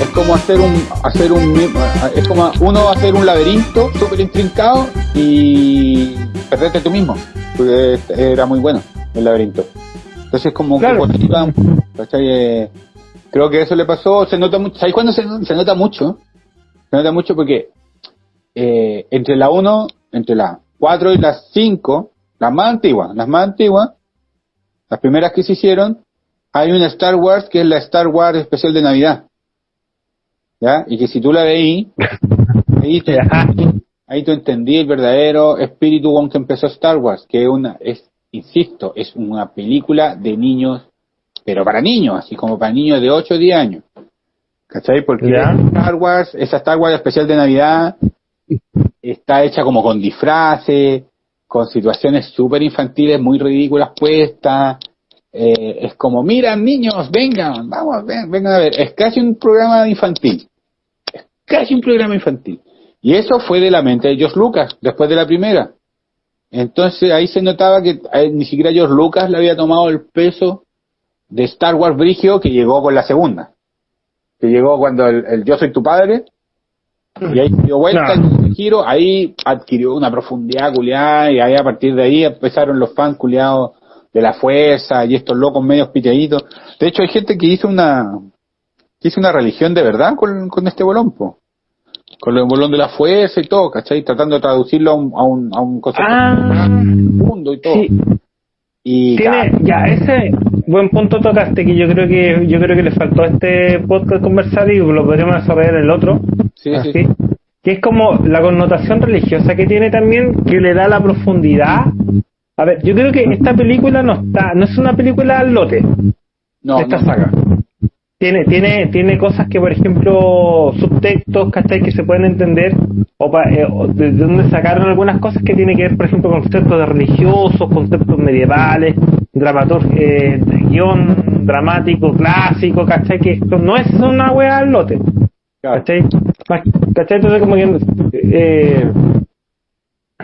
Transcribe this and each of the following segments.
Es como hacer un, hacer un, es como uno hacer un laberinto súper intrincado y perderte tú mismo, porque era muy bueno el laberinto. Entonces como Claro. que. Eh, creo que eso le pasó, se nota mucho, ¿sabes cuándo se, se nota mucho? Se nota mucho porque eh, entre la 1, entre la 4 y las 5, las más antiguas, las más antiguas, las primeras que se hicieron, hay una Star Wars que es la Star Wars especial de Navidad. ¿Ya? Y que si tú la veí, ahí, te- Ajá. ahí tú entendí el verdadero espíritu con que empezó Star Wars, que es una, es, insisto, es una película de niños, pero para niños, así como para niños de 8 o 10 años. ¿Cachai? Porque Ya. Star Wars, esa Star Wars especial de Navidad, está hecha como con disfraces, con situaciones súper infantiles, muy ridículas puestas. Eh, es como, mira niños, vengan, vamos, ven- vengan a ver. Es casi un programa infantil. Es casi un programa infantil. Y eso fue de la mente de George Lucas, después de la primera. Entonces ahí se notaba que eh, ni siquiera George Lucas le había tomado el peso de Star Wars Brigio que llegó con la segunda. Que llegó cuando el, el Yo soy tu padre, y ahí dio vuelta Claro. el giro, ahí adquirió una profundidad culiada, y ahí a partir de ahí empezaron los fans culiados de la fuerza y estos locos medios piteaditos. De hecho hay gente que hizo una que hizo una religión de verdad con, con este bolón, po. con el bolón de la fuerza y todo, ¿cachai? Tratando de traducirlo a un, a un, a un concepto Ah, mundo y todo. sí. Y Tiene, ya, ese buen punto tocaste que yo creo que yo creo que le faltó a este podcast conversar y lo podríamos desarrollar en el otro. Sí, sí. Que es como la connotación religiosa que tiene también, que le da la profundidad. A ver, yo creo que esta película no está, no es una película al lote no, esta no. saga. Tiene, tiene, tiene cosas que, por ejemplo, subtextos, ¿cachai? Que se pueden entender, o, pa- eh, o de, de donde sacaron algunas cosas que tienen que ver, por ejemplo, con conceptos de religiosos, conceptos medievales, dramatur eh, guion dramático, clásico, ¿cachai? Que esto no es una wea al lote. ¿cachai? ¿cachai? Entonces, como que, eh,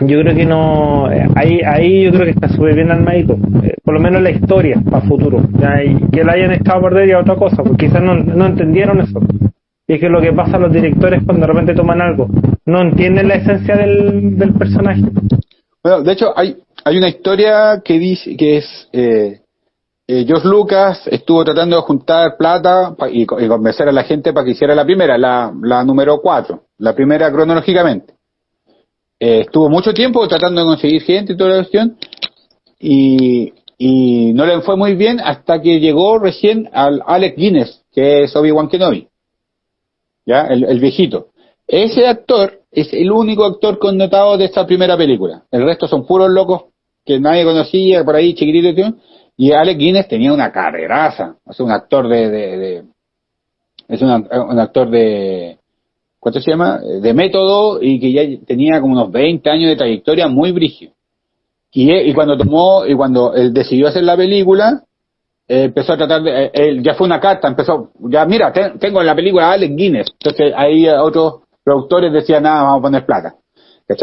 yo creo que no, eh, ahí, ahí yo creo que está súper bien armadito, eh, por lo menos la historia para futuro, ya, y que la hayan estado perder ya otra cosa, porque quizás no, no entendieron eso. Y es que lo que pasa a los directores cuando de repente toman algo, no entienden la esencia del, del personaje. Bueno, de hecho, hay, hay una historia que dice que es eh, eh, George Lucas estuvo tratando de juntar plata y, y convencer a la gente para que hiciera la primera, la, número 4, la primera cronológicamente. Eh, estuvo mucho tiempo tratando de conseguir gente y toda la cuestión y, no le fue muy bien hasta que llegó recién al Alec Guinness, que es Obi-Wan Kenobi, ya, el, el viejito. Ese actor es el único actor connotado de esta primera película. El resto son puros locos que nadie conocía por ahí, chiquitito. Y Alec Guinness tenía una carreraza. Es un actor de, de, es un actor de, ¿cuánto se llama? De método y que ya tenía como unos 20 años de trayectoria muy brígido. Y, cuando tomó, y cuando él decidió hacer la película, eh, empezó a tratar de, eh, él, ya fue una carta, empezó, ya mira, te- tengo en la película a Alec Guinness. Entonces ahí otros productores decían, nada, vamos a poner plata.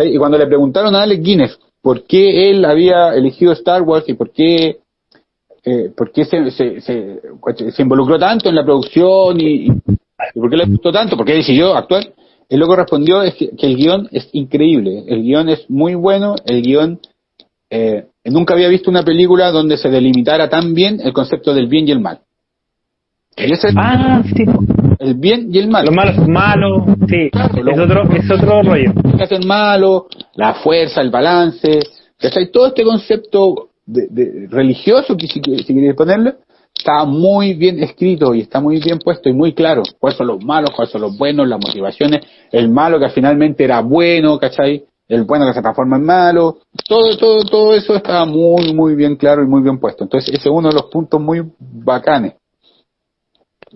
Y cuando le preguntaron a Alec Guinness por qué él había elegido Star Wars y por qué, eh, por qué se, se, se, se involucró tanto en la producción y, y por qué le gustó tanto, por qué decidió actuar, él lo que respondió es que, que el guion es increíble, el guion es muy bueno, el guion eh, nunca había visto una película donde se delimitara tan bien el concepto del bien y el mal. Y ese es Ah, sí. el bien y el mal. Lo malo es malo, sí. Claro, Es otro, es otro rollo. hacer malo, la fuerza, el balance, ¿cachai? Todo este concepto de, de- religioso, que si, si queréis ponerlo, está muy bien escrito y está muy bien puesto y muy claro. ¿Cuáles son los malos, cuáles son los buenos, las motivaciones, el malo que finalmente era bueno, ¿cachai? El bueno que se transforma en malo, todo, todo, todo eso está muy, muy bien claro y muy bien puesto. Entonces, ese es uno de los puntos muy bacanes.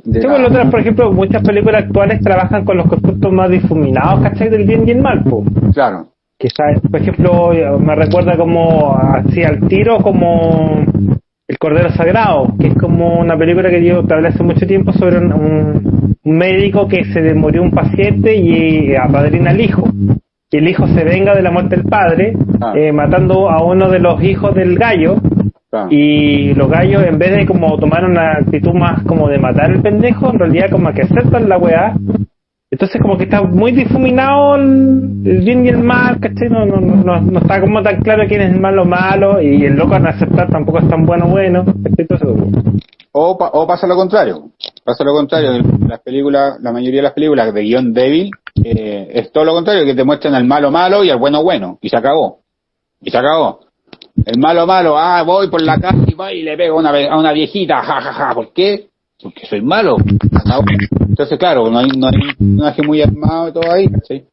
Sí, la- por, otro, por ejemplo, muchas películas actuales trabajan con los conceptos más difuminados, ¿cachai? Del bien y el mal, po. Claro, Quizás, por ejemplo, me recuerda como así al tiro como El Cordero Sagrado, que es como una película que yo te hablé hace mucho tiempo sobre un, un- un médico que se le murió un paciente y apadrina al hijo. el hijo se venga de la muerte del padre, Ah. eh, matando a uno de los hijos del gallo, Claro. y los gallos en vez de como tomar una actitud más como de matar al pendejo, en realidad como que aceptan la weá. Entonces como que está muy difuminado el, bien y el mal, ¿cachai? No, no, no, no está como tan claro quién es el malo malo, y el loco al aceptar tampoco es tan bueno bueno, O, pa- o pasa lo contrario. Pasa lo contrario. Las películas, la mayoría de las películas de guion débil eh, es todo lo contrario, que te muestran al malo malo y al bueno bueno. Y se acabó. Y se acabó. El malo malo, ah, voy por la calle y voy y le pego una, a una viejita, ja, ja, ja. ¿Por qué? Porque soy malo. Entonces, claro, no hay, no hay un personaje muy armado y todo ahí. Entonces,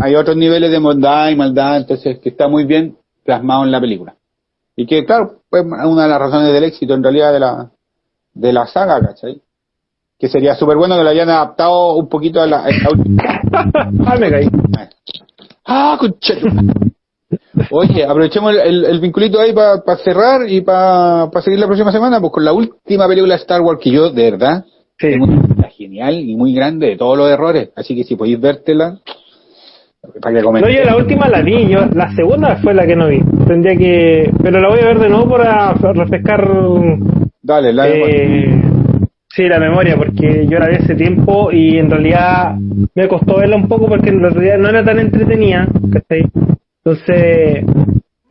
hay otros niveles de bondad y maldad, entonces, que está muy bien plasmado en la película. Y que, claro, pues una de las razones del éxito en realidad de la, de la saga, ¿cachai? Que sería súper bueno que lo hayan adaptado un poquito a la, a la última. ah, me caí. ¡Ah, conchero! Oye, aprovechemos el, el, el vinculito ahí para cerrar y para seguir la próxima semana, pues con la última película de Star Wars que yo, de verdad, Sí. tengo una genial y muy grande de todos los errores. Así que si podéis vértela, para que No, comenten. yo la última la vi, yo la segunda fue la que no vi. Tendría que, pero la voy a ver de nuevo para refrescar Dale, la eh, sí la memoria, porque yo la vi hace tiempo y en realidad me costó verla un poco porque en realidad no era tan entretenida, ¿cachai? Entonces,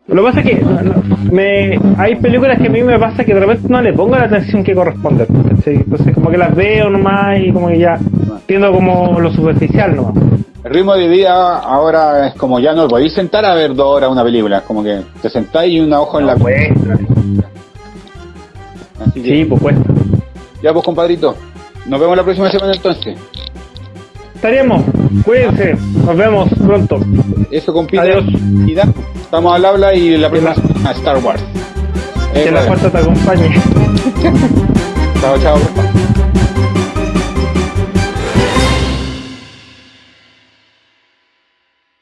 lo que pasa es que no, no, me, hay películas que a mí me pasa que de repente no le pongo la atención que corresponde. Entonces como que las veo nomás y como que ya entiendo como lo superficial nomás. El ritmo de vida ahora es como ya no podéis sentar a ver dos horas una película, es como que te sentáis y una ojo en la Cuesta. Así que, Sí, pues cuesta. ya pues compadrito, nos vemos la próxima semana entonces. Estaremos. Cuídense. Nos vemos pronto. Eso compite. Adiós. Estamos al habla y la próxima semana Star Wars. Que la fuerza te acompañe. Chao, chao.